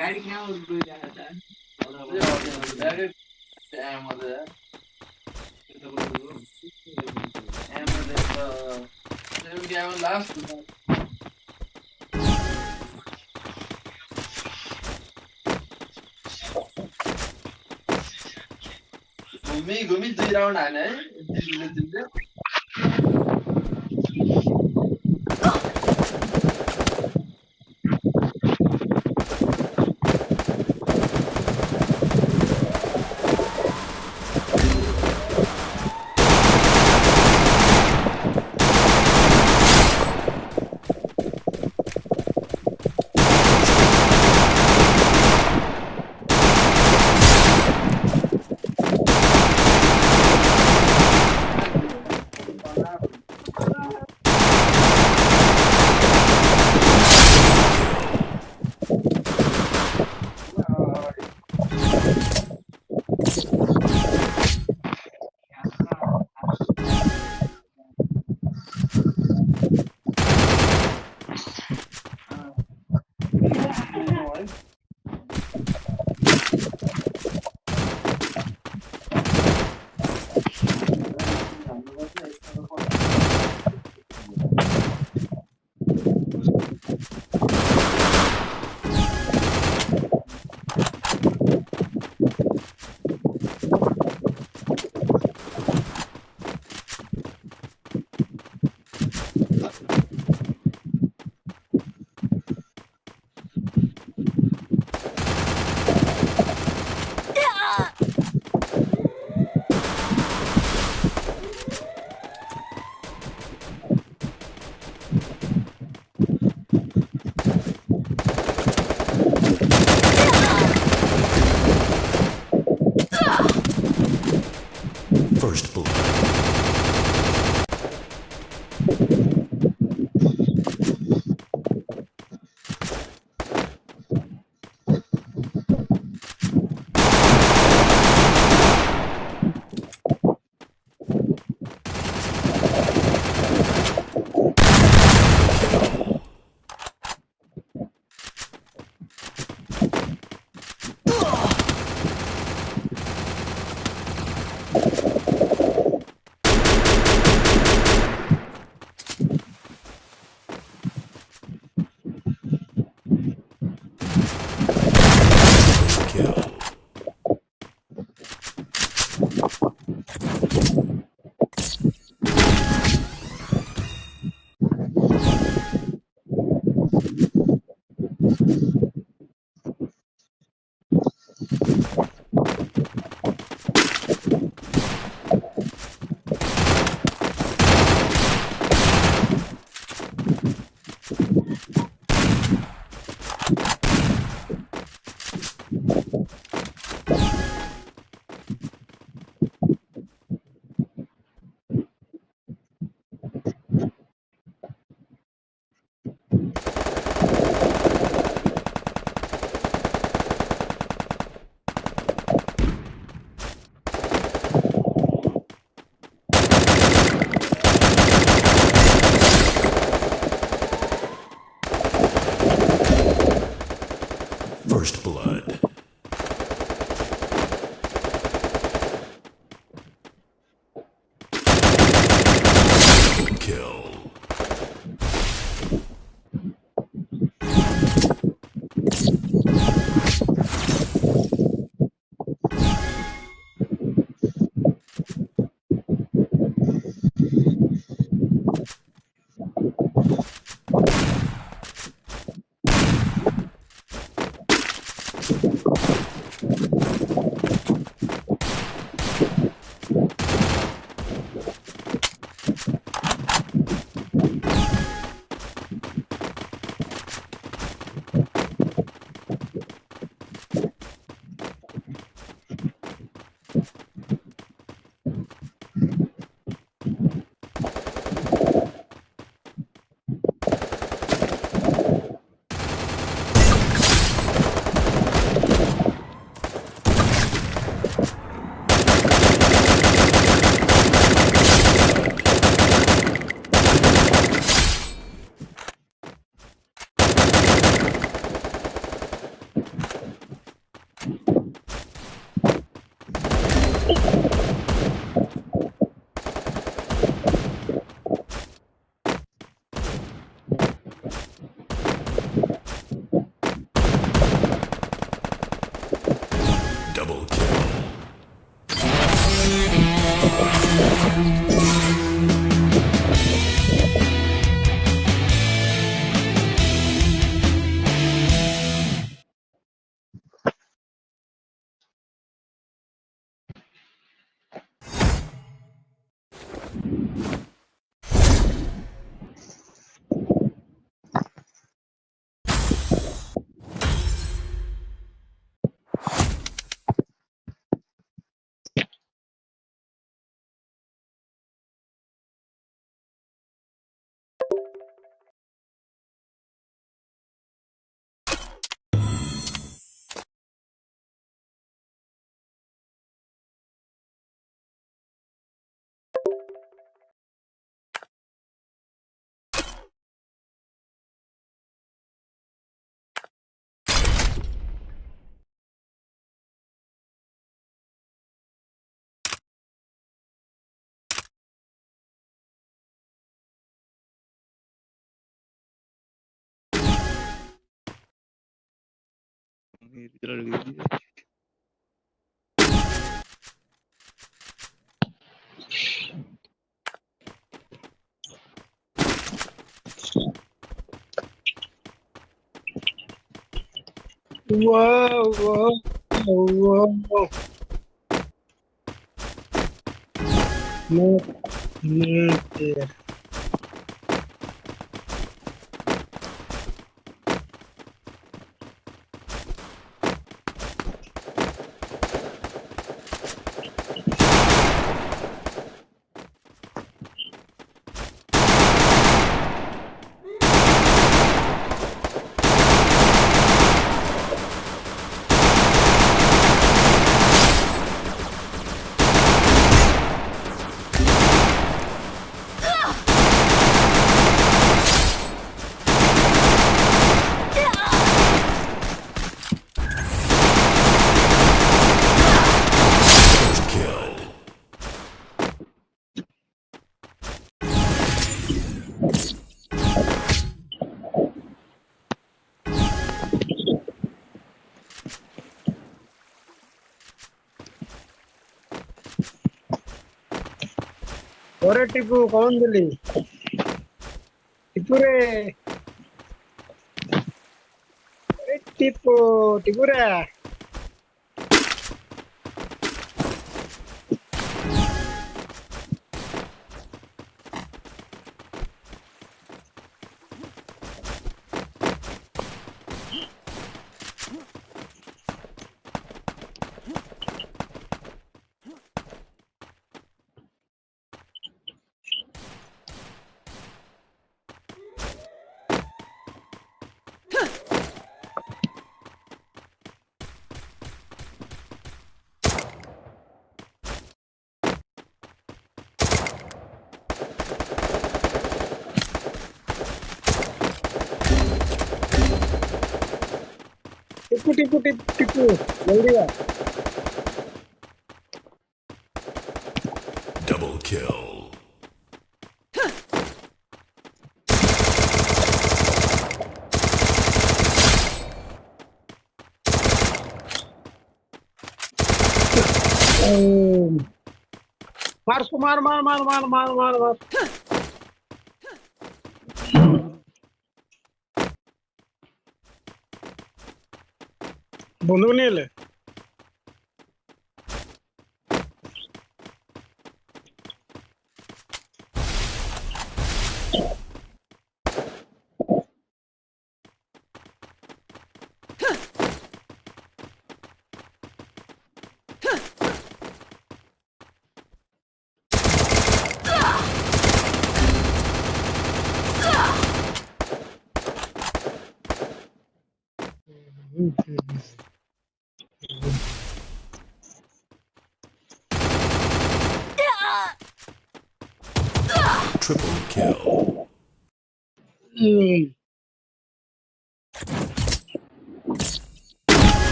Geldik ne oldu böyle yerden? Nerede? Ermadı. Ermadı. Benim gelmem lazım. Gumi, gumi duyur ona ne? Dinle dinle. Whoa, whoa, whoa, whoa. No, no, dear. Tipu cone ದಿಲಿ ಇತರೆ ಎ ಟಿಪು टिपू टिप टिपू जल्दी आ। Double kill मार मार मार मार मार मार मार। বন্ধু নিয়ে এলে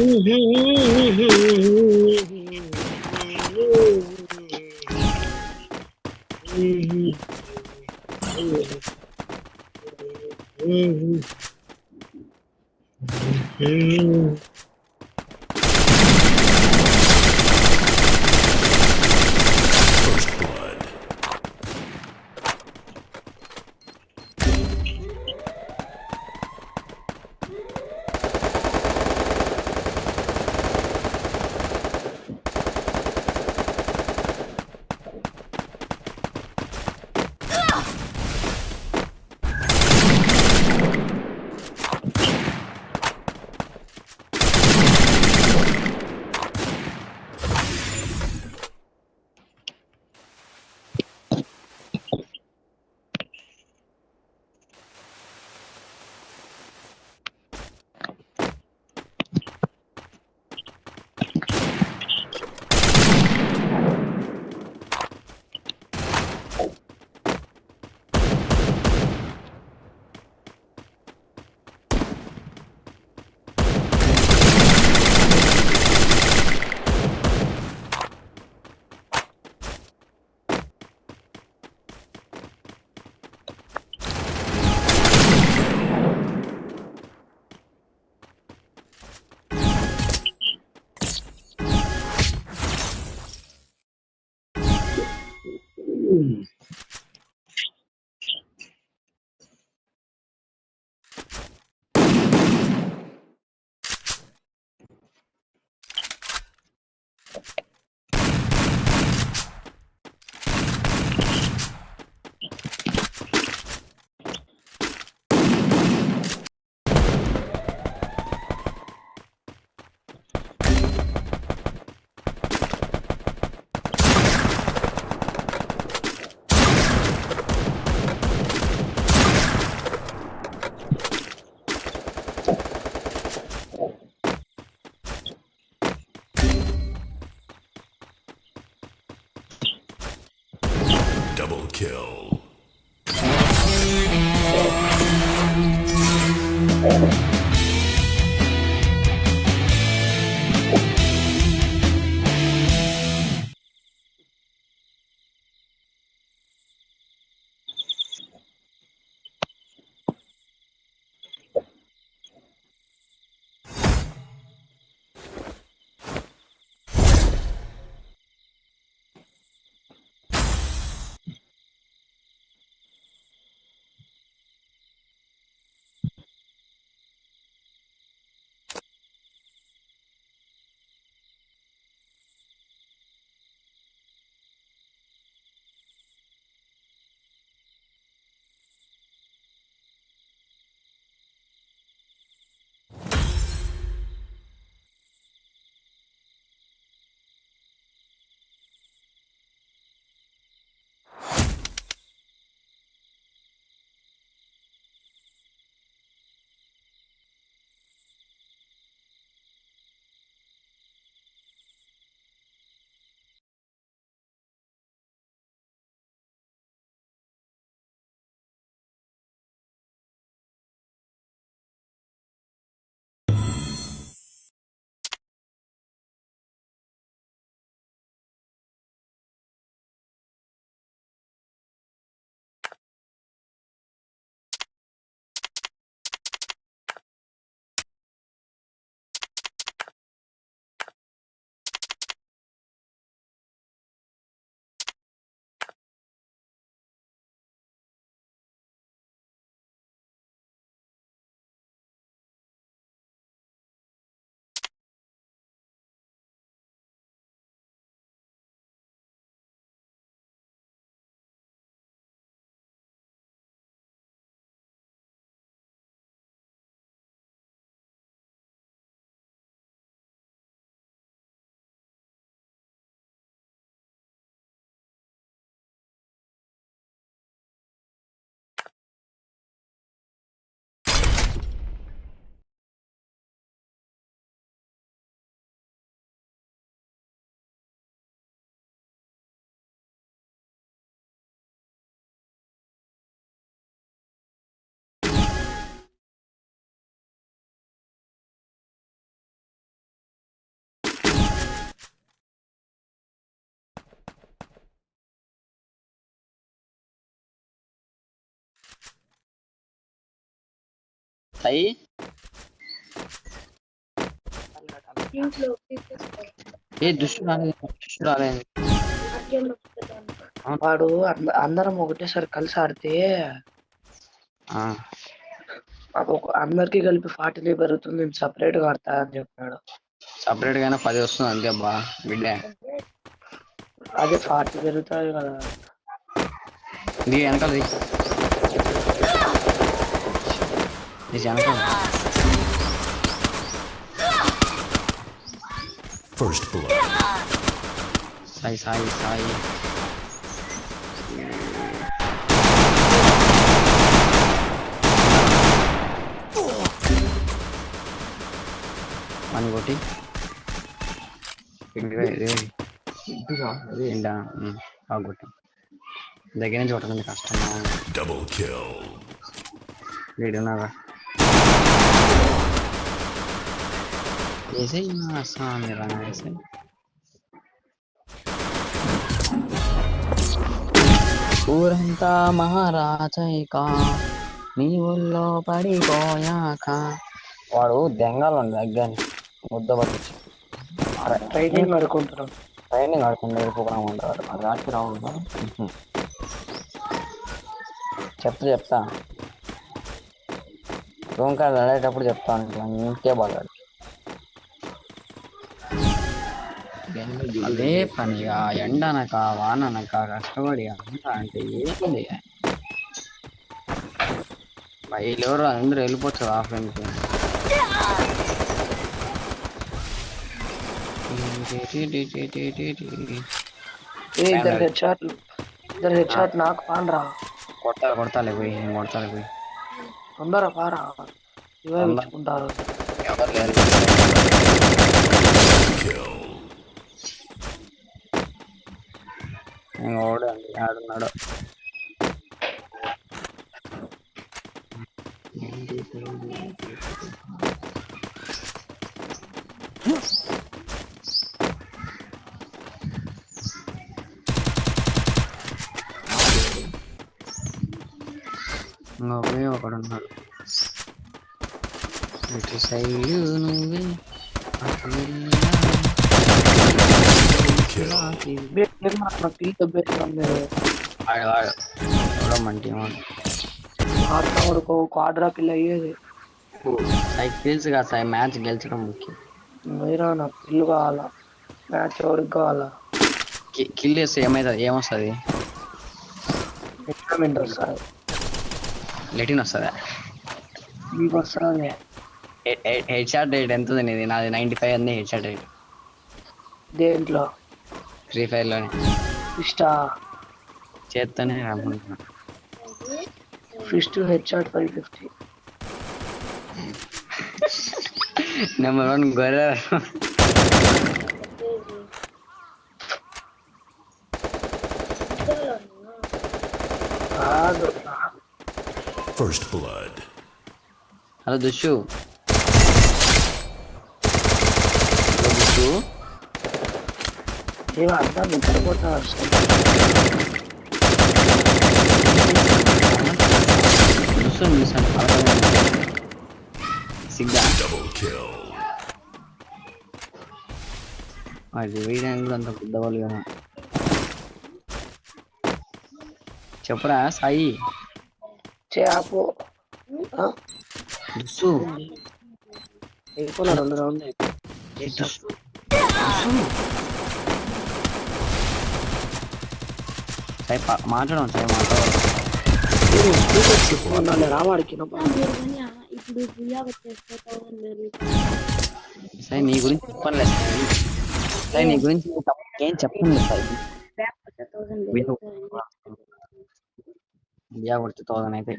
Mm-hmm. తీసేసుకో. ఏ దుష్టు రాలేదు దుష్టు రాలేదు. మధ్యలో పెట్టాను. వాడు అంద- అందరం ఒకటేసారి కలిసి ఆడితే అందరికీ కలిపి ఫార్టీ పెరుగుతుంది నేను సపరేట్గా ఆడతా అని చెప్పాడు. సపరేట్ గానే పది వస్తుంది అంతే బా బిడ్డ. అదే ఫార్టీ పెరుగుతాయి కదా. వెనకాల ది. నీ వెనకాల First blood. Sai Sai Sai one కొట్టి ఇంకా ఇది ఎండా బాగా కొట్టి దగ్గర నుంచి కొట్టడం కష్టం Double kill. వీడున్నాగా వేసే స్వామి రా వేసే ఊరంతా మహారాజైక నీ ఊళ్ళో పడిపోయాక వాడు దెంగాలు ఉంది దగ్గర ముద్ద పట్టించి ట్రైనింగ్ ఆడుకుంటున్నాం ట్రైనింగ్ ఆడుకుంటే వెళ్ళిపోకుండా ఉంటాడు అది ఆడికి రావు చెప్తా చెప్తా రూమ్ కాడ ఆడేటప్పుడు చెప్తా ఉంటాను ఇంకే బాగాడు అదే పనిగా ఎండనక వాననక కష్టపడి అంత అంటే ఏంది బయలు ఎవరు అందరూ వెళ్ళిపోతారు ఆ ఫ్రెండ్కి ఏ ఇద్దరు హెడ్ షాట్లు ఇద్దరు హెడ్ షాట్ నాకు పాండ్రా కొట్టాలి కొడతాలే పోయి నేను కొడతాలే పోయి తొందర పారా ఇవే ఇచ్చుకుంటారు ఎవరు లేరు ఓడండి ఆడున్నాడు నువ్వే ఒకడు ఉన్నాడు ఇటు సైడ్ నువ్వే ఆడతా వరకు క్వాడ్రా కిల్ అయ్యేది. తెలుసు కదా మ్యాచ్ గెలిచడం ముఖ్యం. మీరా నాకు కిల్ కావాలా? మ్యాచ్ ఎవరికి కావాలా? కి- కిల్ చేస్తే ఏమవుతుంది ఏమొస్తుంది? టోర్నమెంట్ వస్తుంది? లెటిన్ వస్తుందా? మీకు వస్తుంది హెడ్ షాట్ రేట్ ఎంత ఉంది నీది? నాది నైంటీ ఫైవ్ ఉంది హెడ్ షాట్ రేట్. దేంట్లో? फ्री फायर लड़ने फिस्टा चेतन है Ram first to headshot 550 number 1 गोरर First blood. Hello, Dushu. Hello, Dushu. ఏమో అర్థం నేను చనిపోతున్నా చూసాను చూసాను సిగ్గా. అది అంత పెద్దవాళ్ళు కదా. చెప్పరా సాయి? చేపు రెండు రౌండ్ సాయి మాట్లాడం సాయి మాట్లాడు సాయి నీ గురించి చెప్పండి సాయి నీ గురించి ఏం చెప్పండి సార్. బియా కొడితే థౌసండ్ అయితే.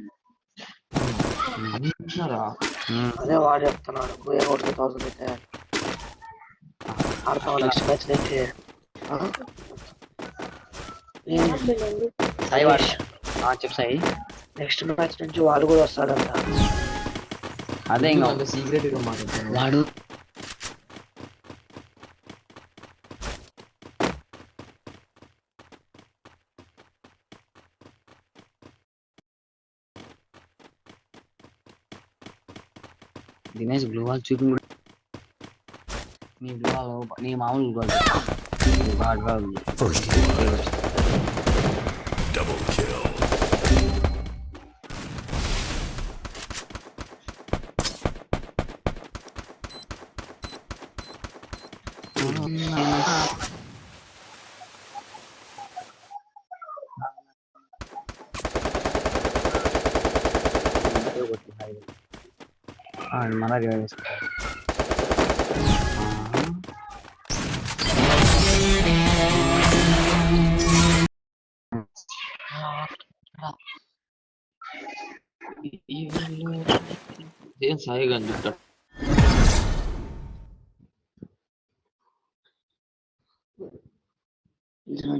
అదే వాడు చెప్తున్నాడు బియా కొడితే థౌసండ్ అయితే. ఆడతాం లక్ష సాయి వాడు. చెప్పు సాయి. నెక్స్ట్ మ్యాచ్ నుంచి వాడు కూడా వస్తాడంట. అదే ఇంకా వాడు. దినేష్ బ్లూ వాల్ చూపి నీ బ్లూ వాల్ నీ మామూలు blue wall blood. Double kill. Oh, no. Ah, mala sair conductor. It's not.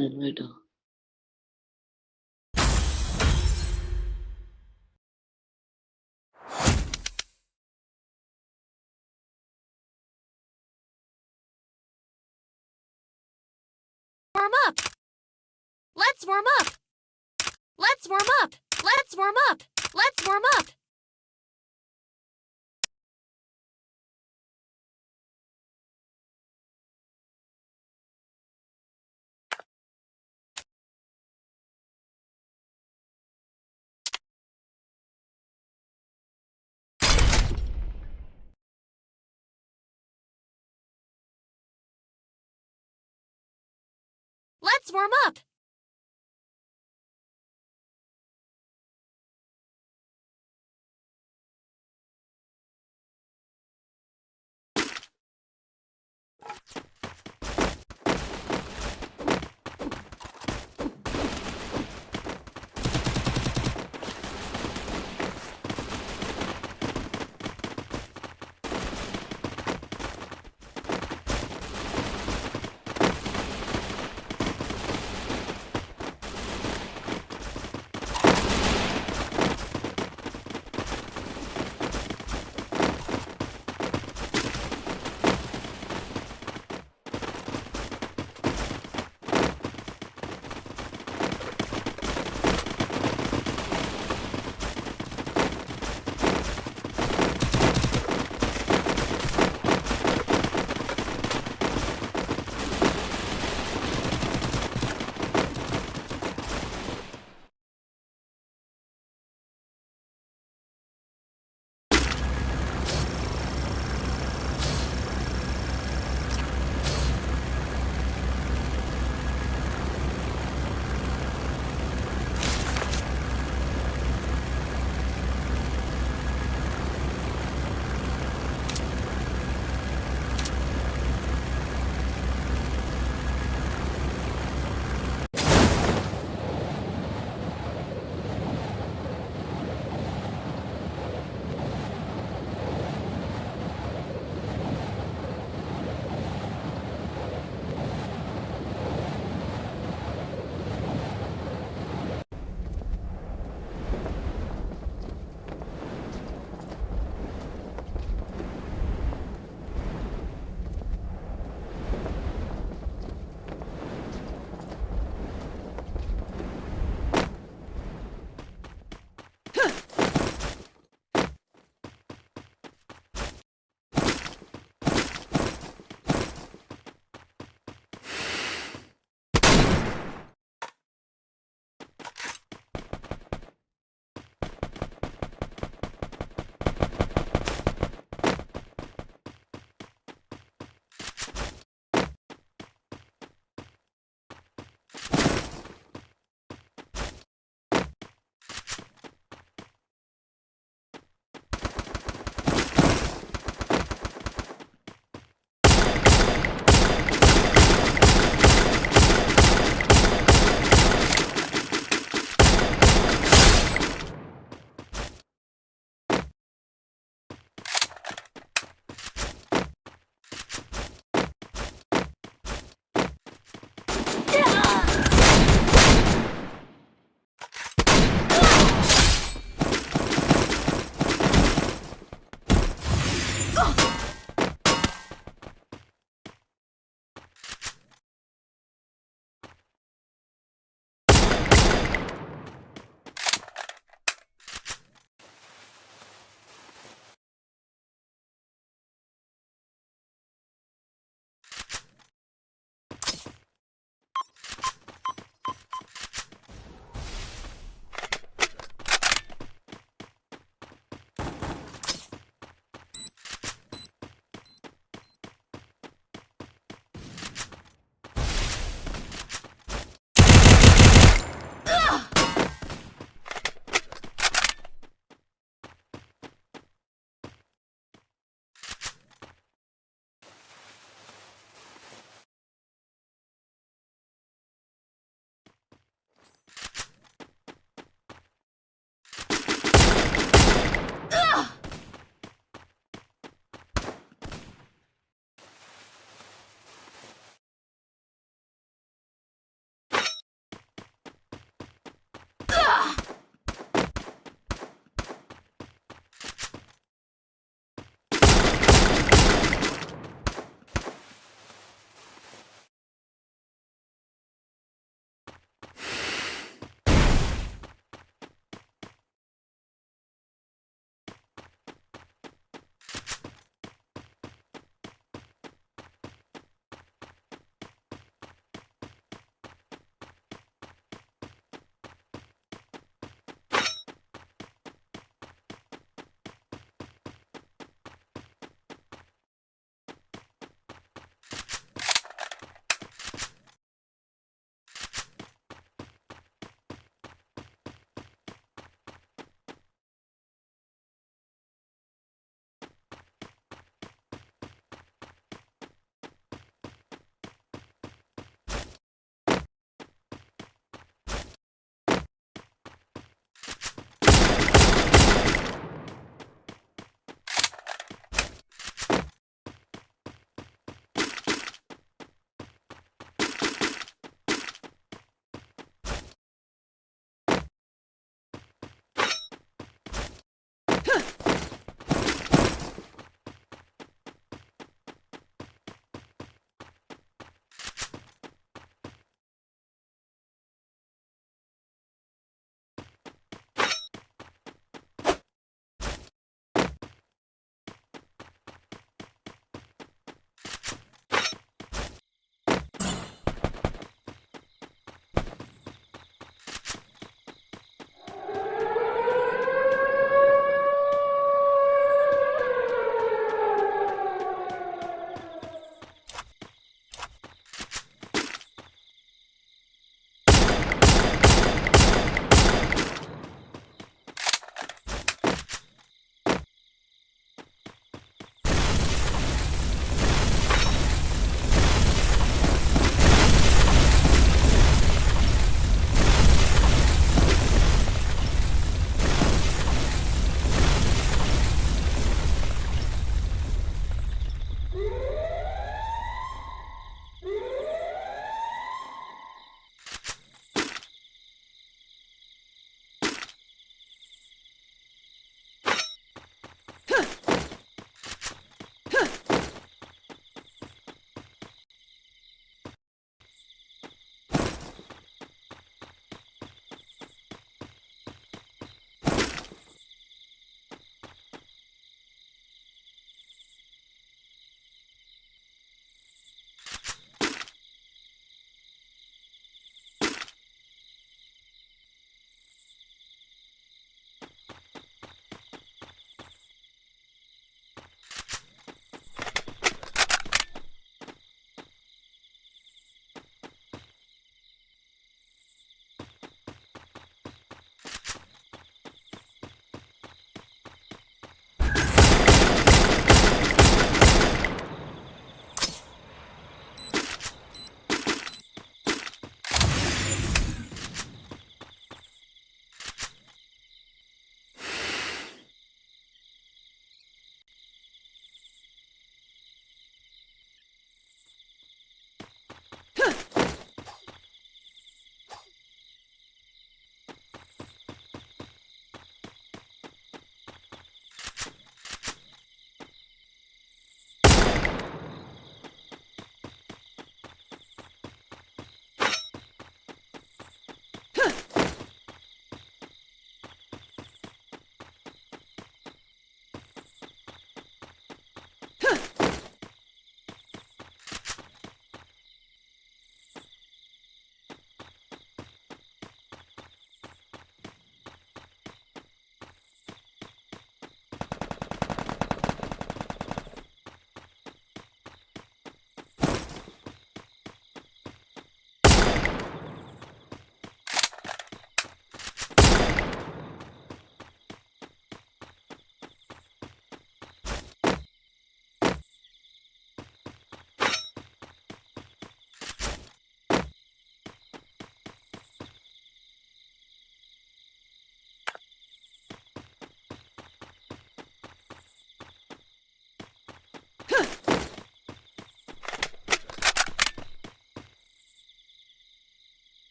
Warm up. Let's warm up. Let's warm up. Let's warm up. Let's warm up. Let's warm up.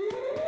Yeah.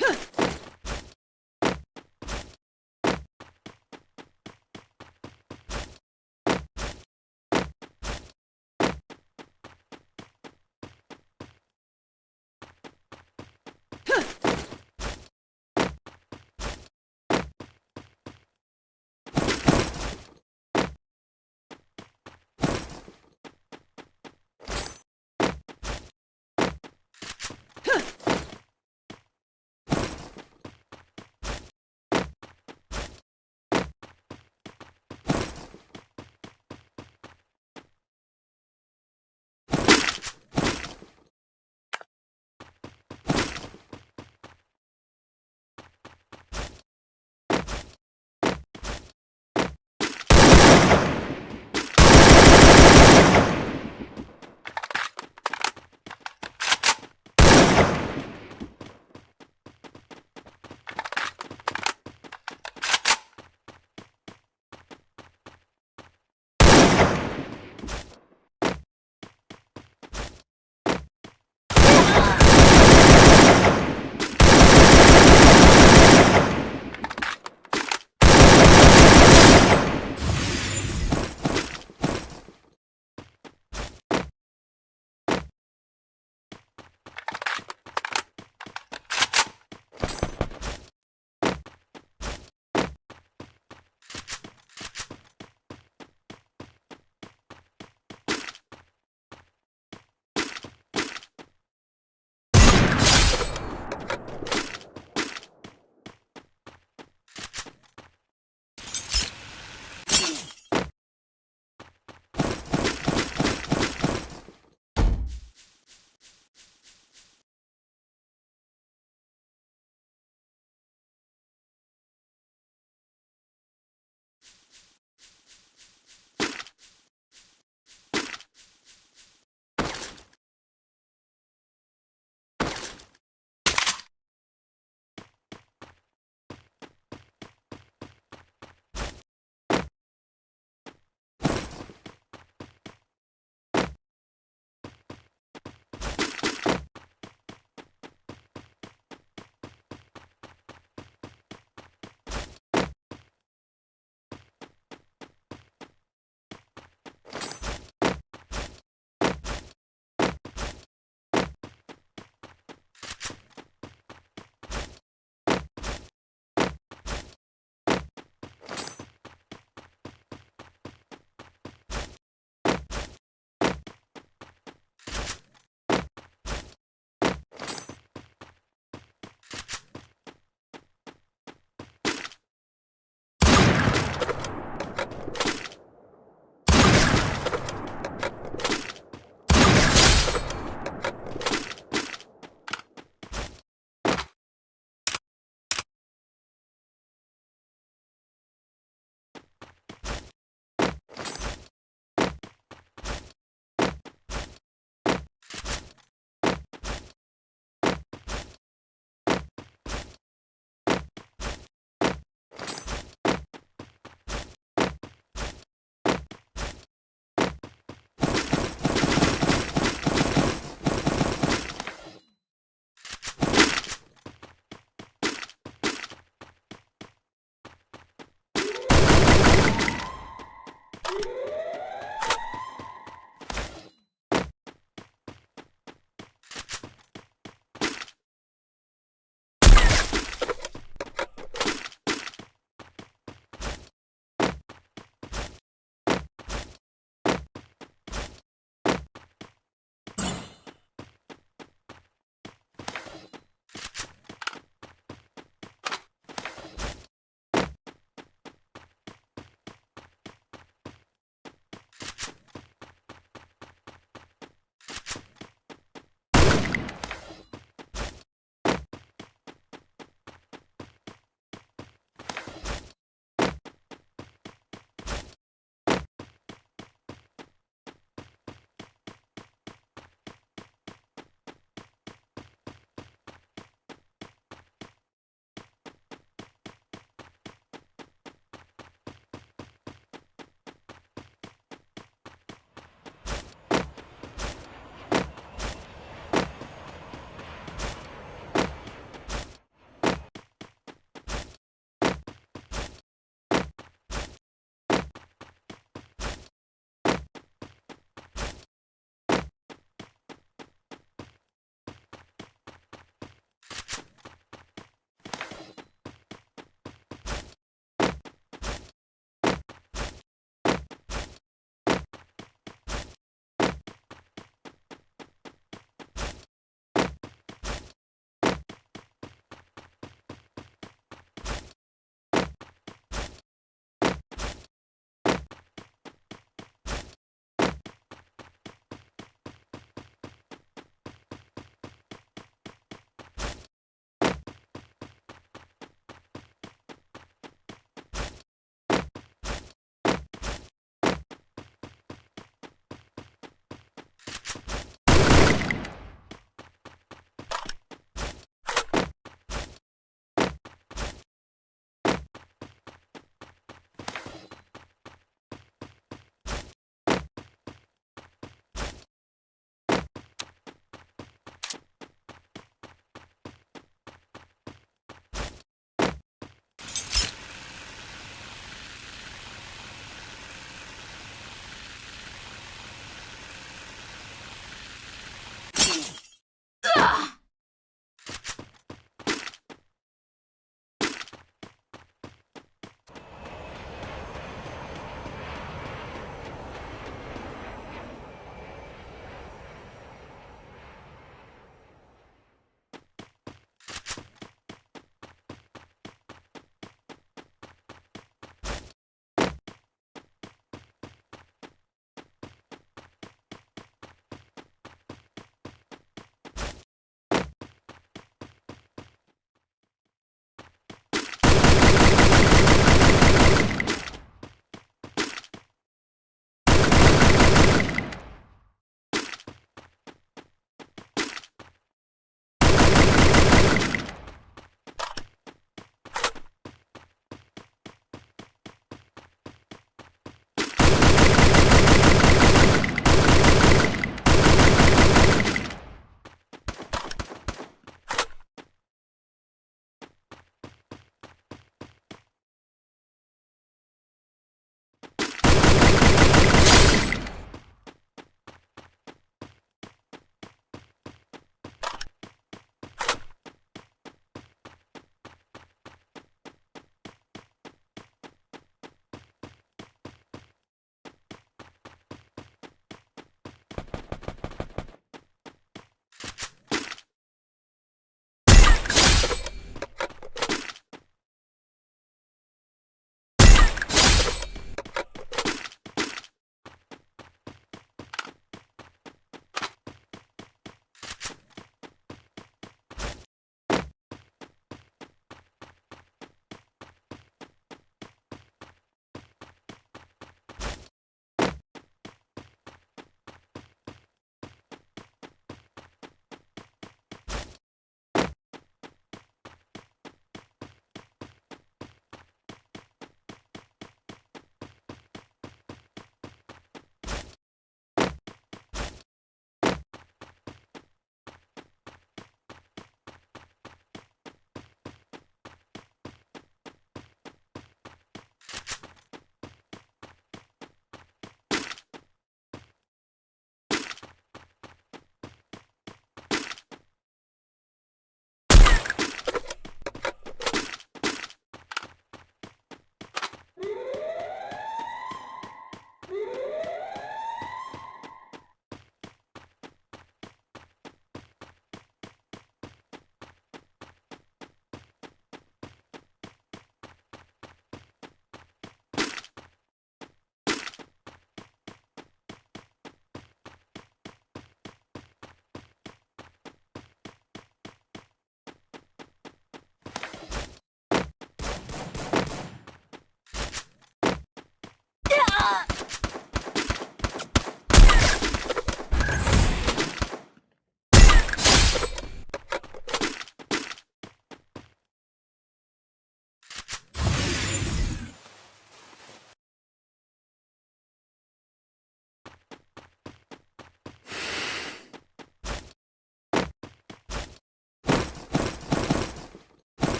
Huh!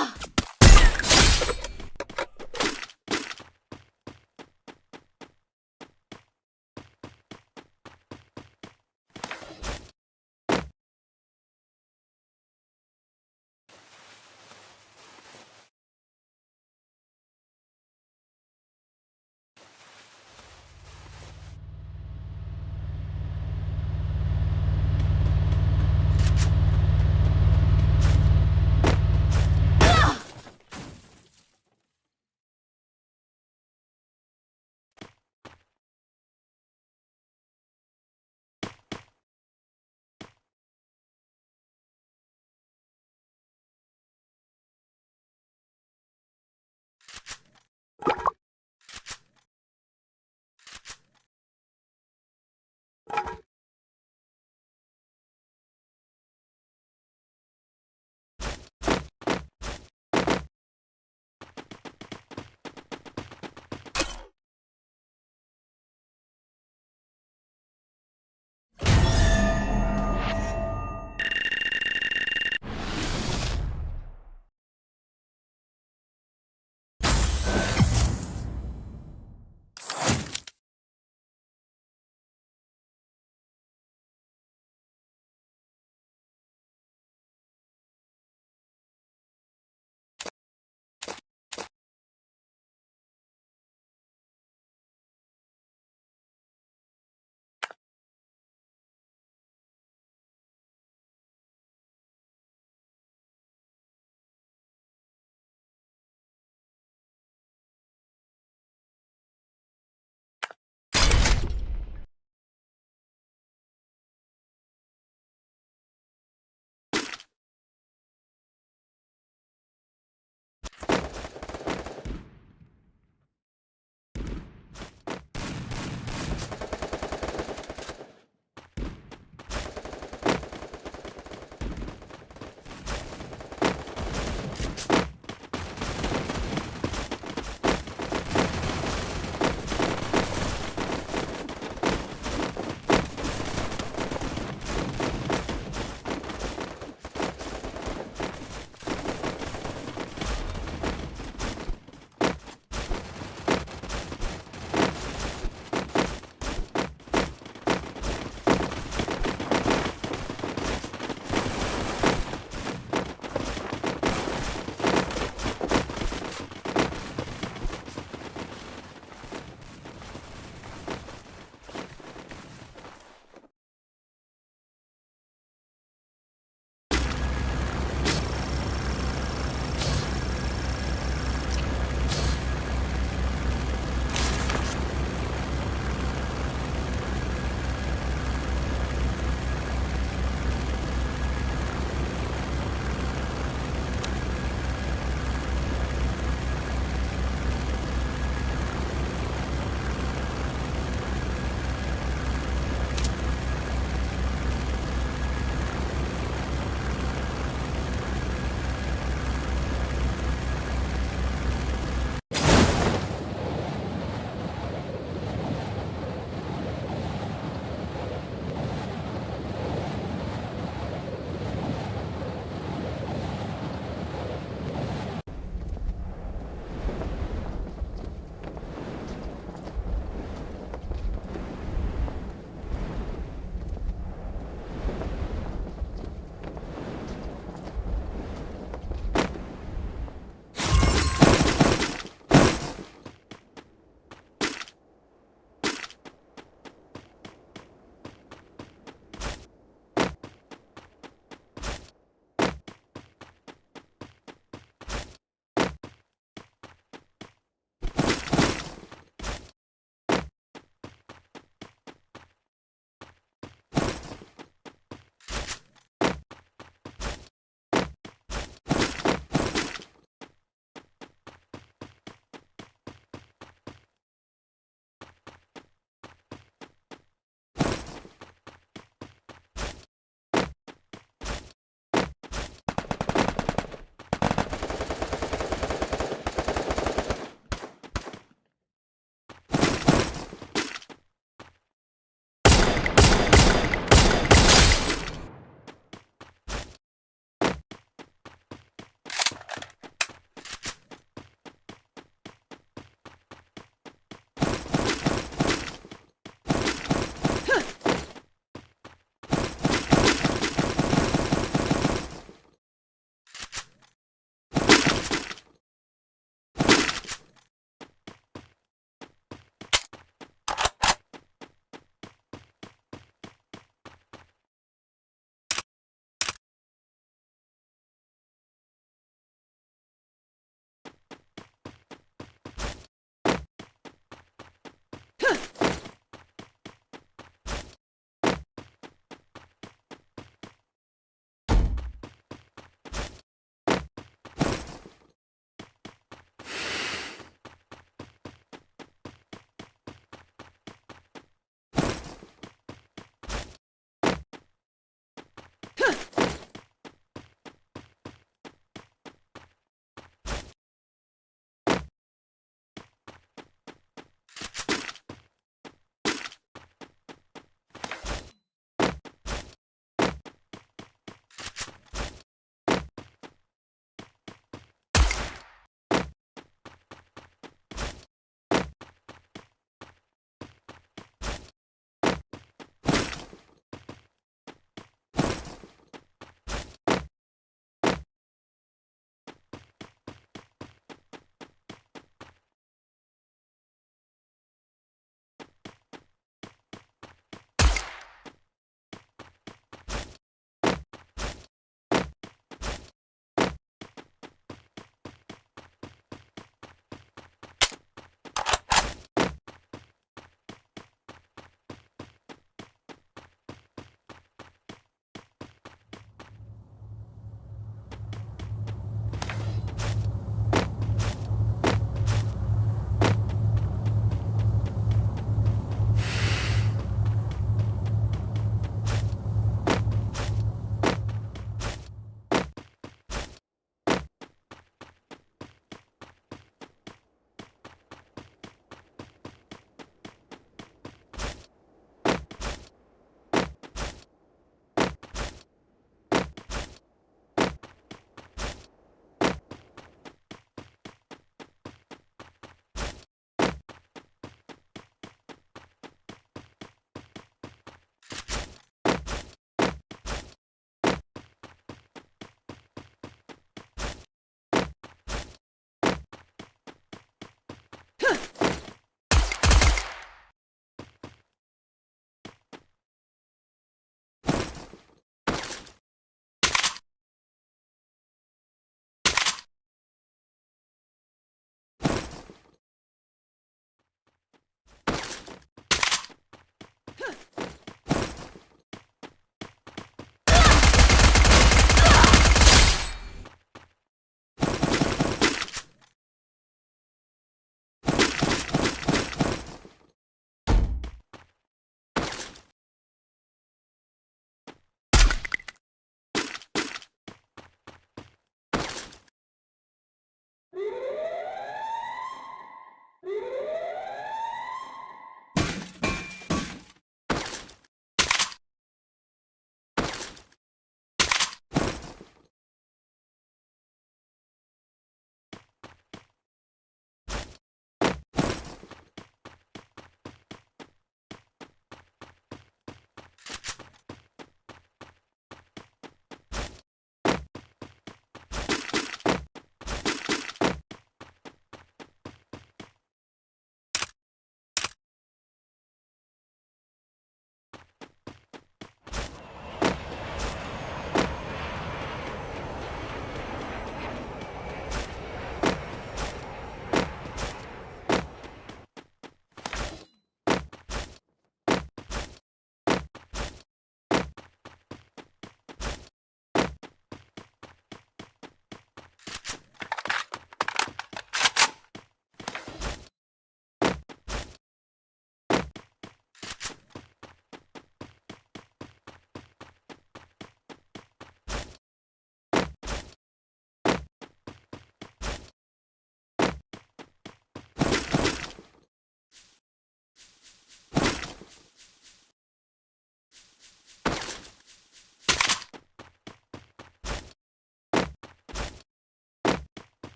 Oh.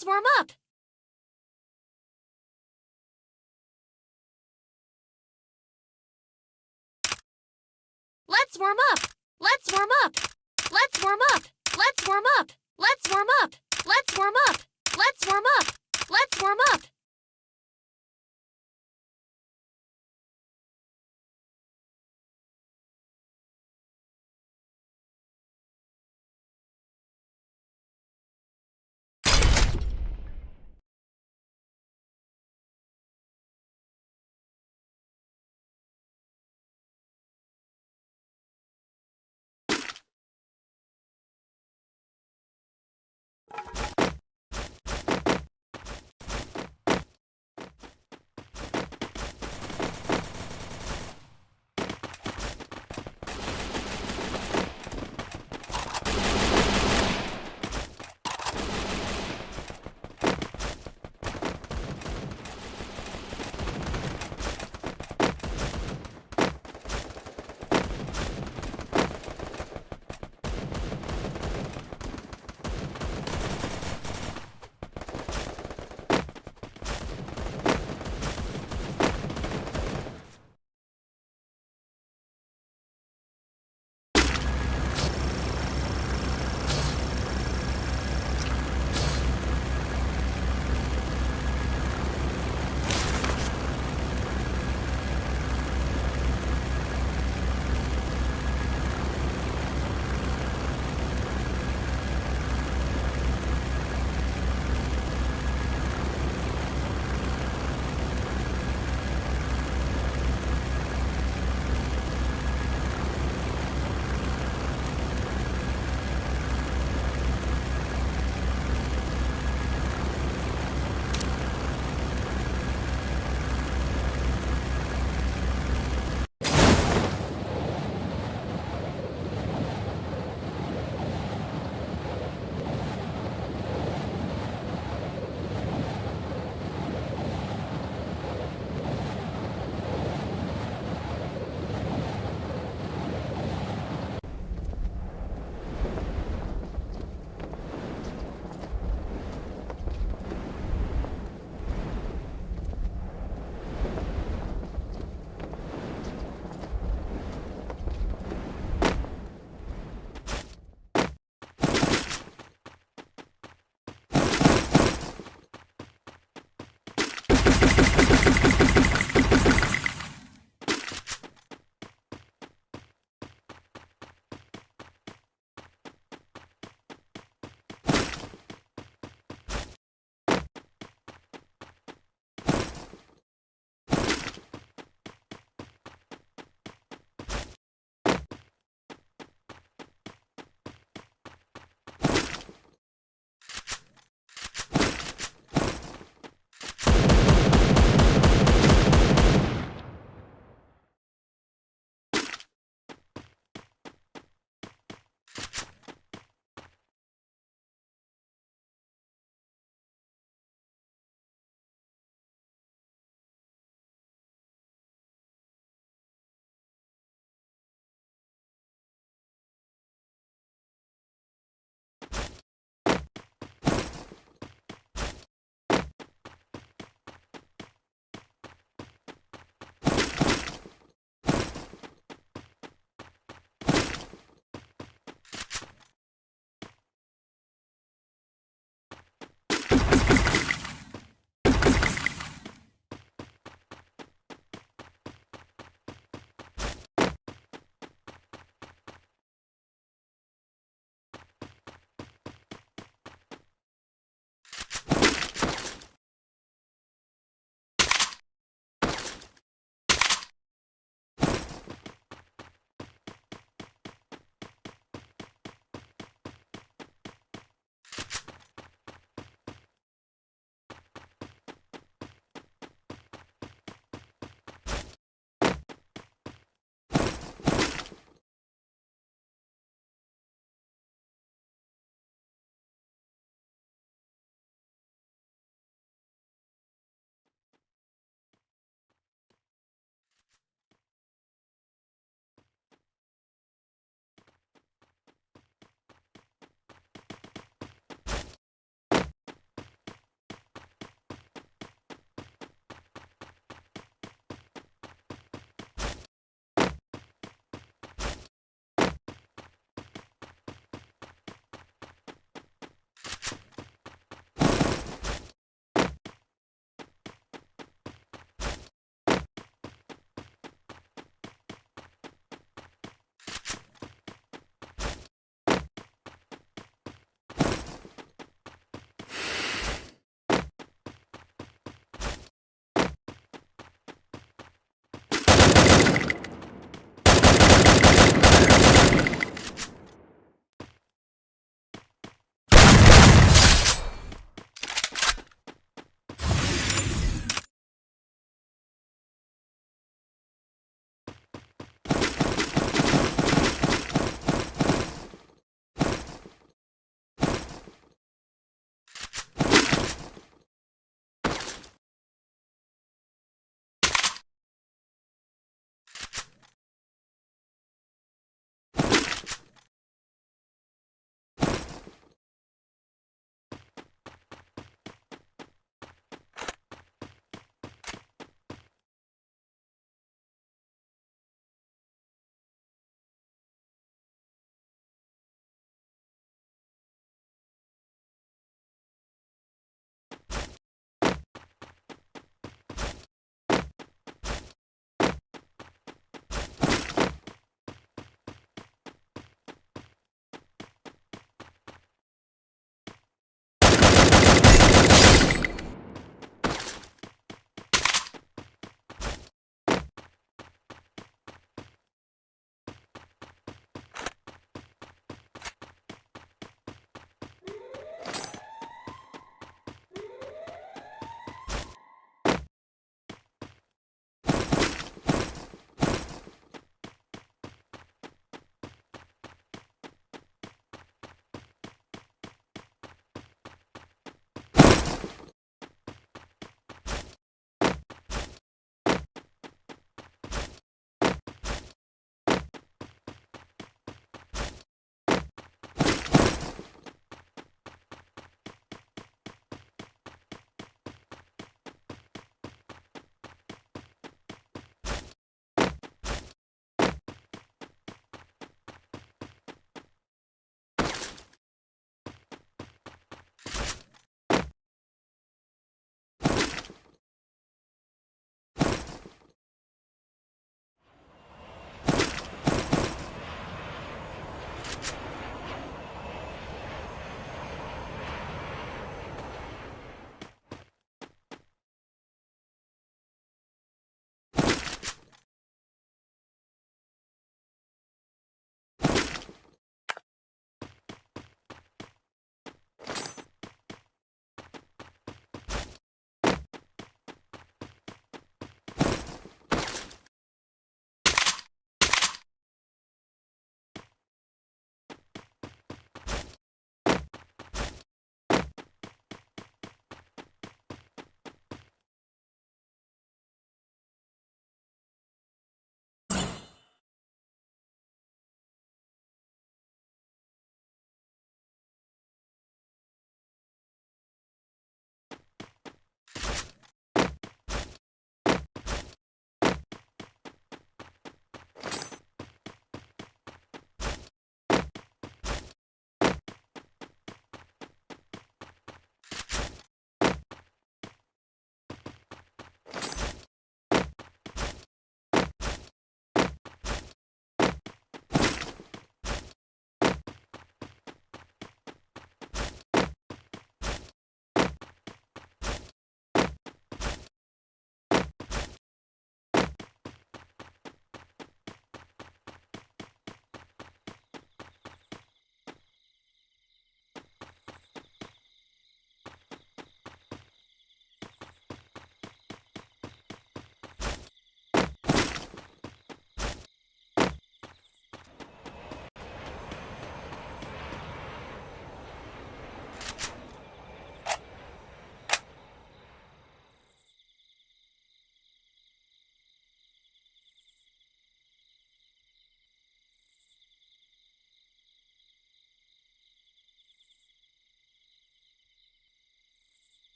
Let's warm up. Let's warm up. Let's warm up. Let's warm up. Let's warm up. Let's warm up. Let's warm up. Let's warm up. Let's warm up.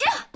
Yeah!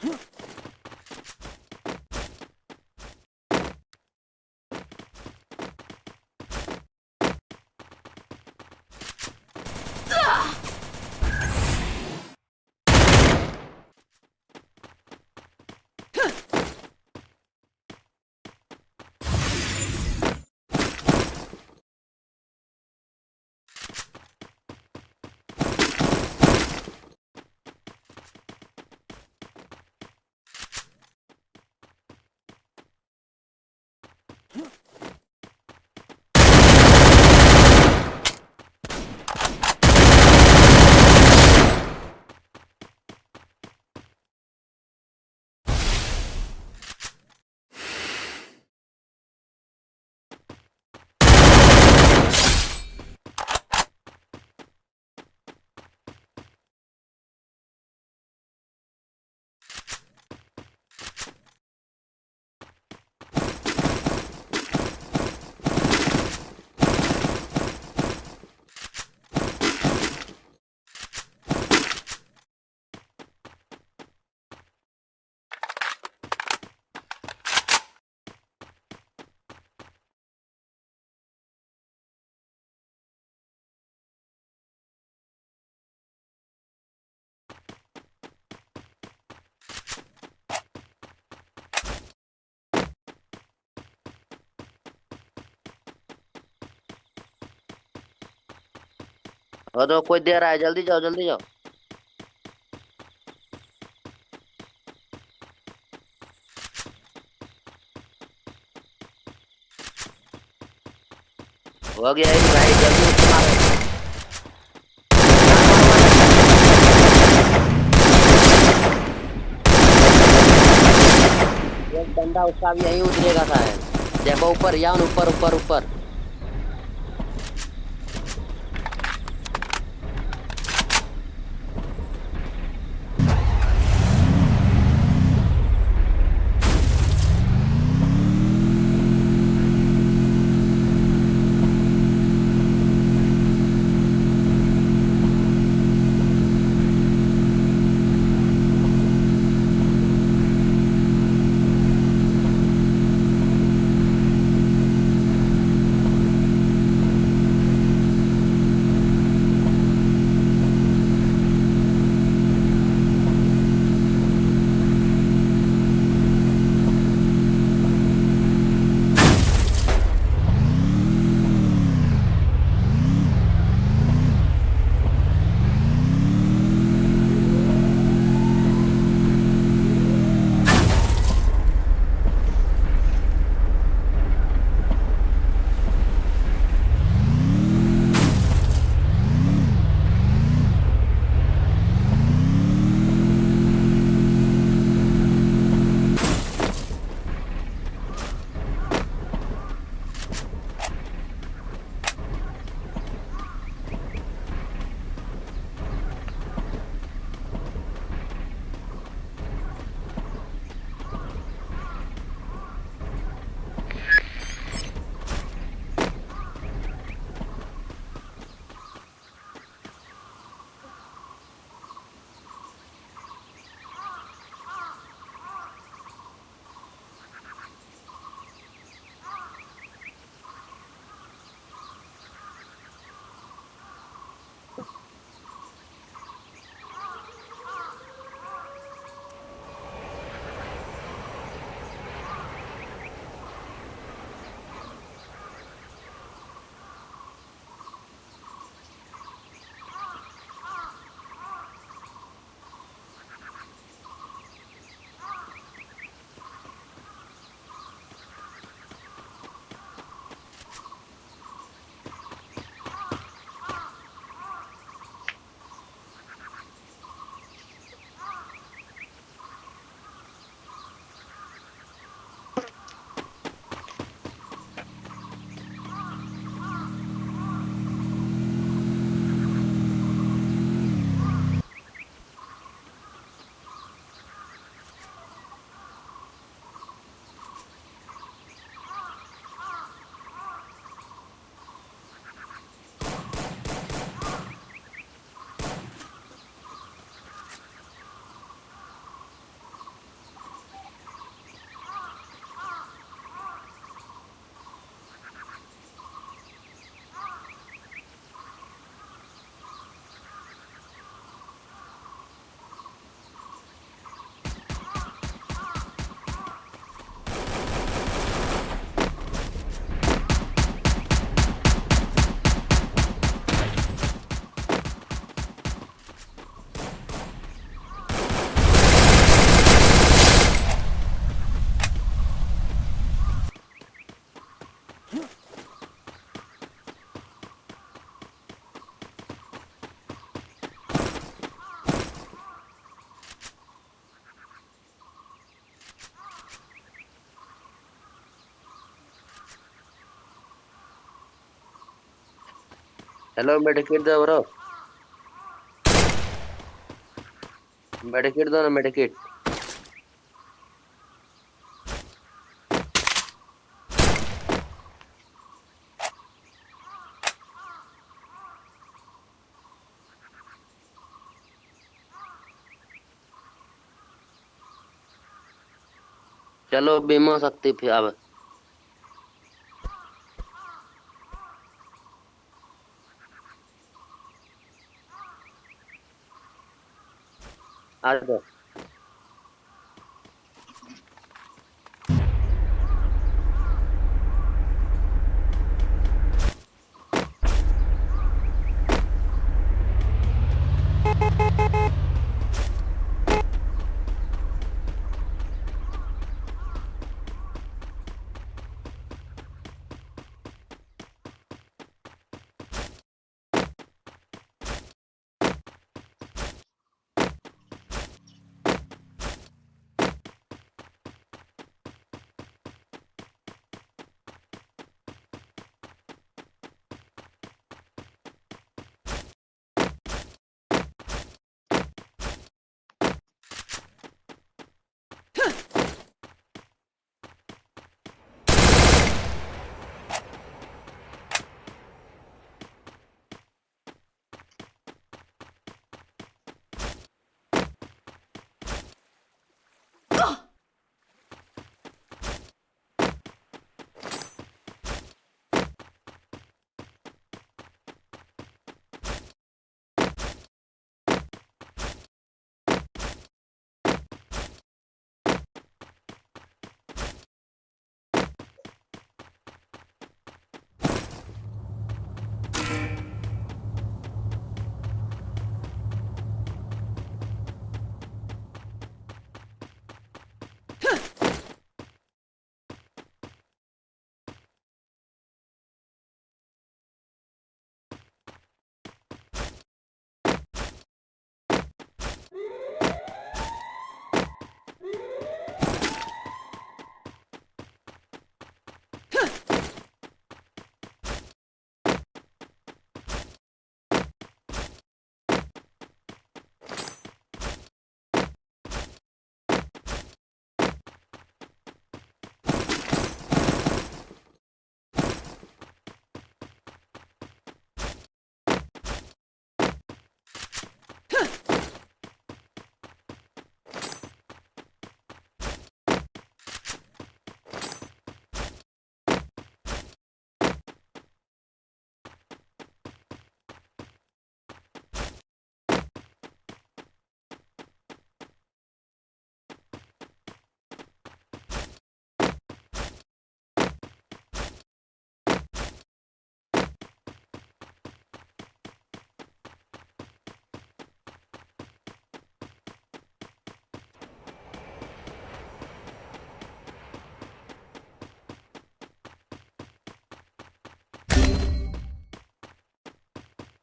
Huh? वो तो कोई दे रहा है जल्दी जाओ जल्दी जाओ। हो गया भाई, जल्दी बंदा उसका भी यहीं उतरेगा शायद देखो, ऊपर यान ऊपर ऊपर ऊपर। हेलो मेडिकेट दो ब्रो मेडिकेट दो ना मेडिकेट चलो बीमा सकती फिर अब। Ricardo.